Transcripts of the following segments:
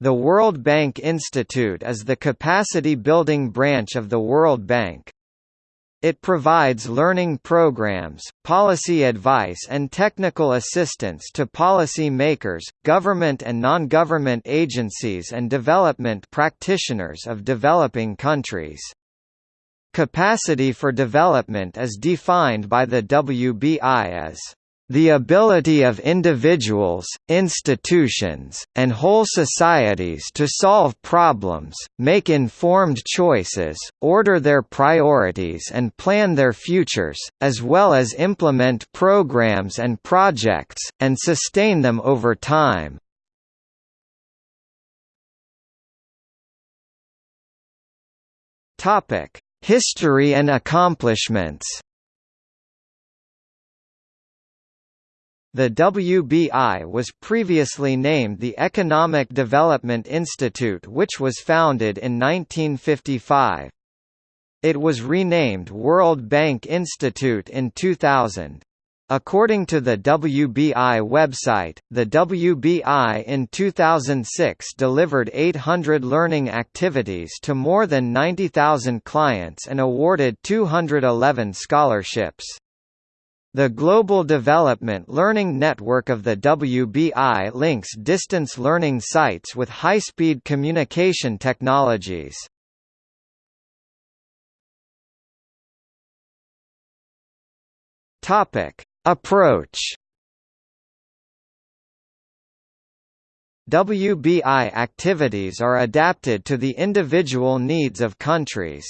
The World Bank Institute is the capacity-building branch of the World Bank. It provides learning programs, policy advice and technical assistance to policy makers, government and non-government agencies and development practitioners of developing countries. Capacity for development is defined by the WBI as the ability of individuals, institutions, and whole societies to solve problems, make informed choices, order their priorities and plan their futures, as well as implement programs and projects, and sustain them over time. History and accomplishments The WBI was previously named the Economic Development Institute which was founded in 1955. It was renamed World Bank Institute in 2000. According to the WBI website, the WBI in 2006 delivered 800 learning activities to more than 90,000 clients and awarded 211 scholarships. The Global Development Learning Network of the WBI links distance learning sites with high-speed communication technologies. Topic: Approach WBI activities are adapted to the individual needs of countries.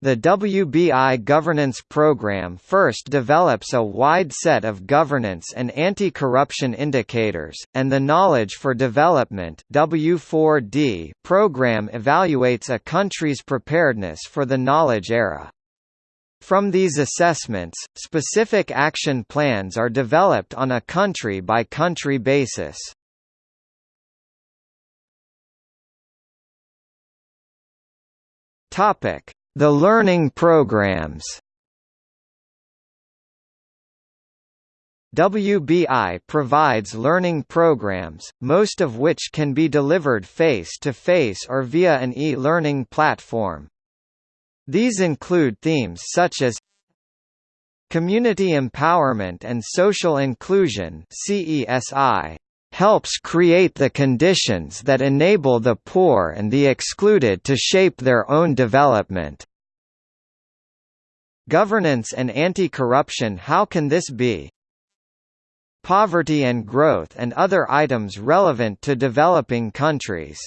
The WBI governance program first develops a wide set of governance and anti-corruption indicators, and the Knowledge for Development W4D program evaluates a country's preparedness for the knowledge era. From these assessments, specific action plans are developed on a country-by-country -country basis. Topic the learning programs WBI provides learning programs, most of which can be delivered face-to-face -face or via an e-learning platform. These include themes such as Community Empowerment and Social Inclusion CESI, helps create the conditions that enable the poor and the excluded to shape their own development. Governance and anti-corruption How can this be? Poverty and growth and other items relevant to developing countries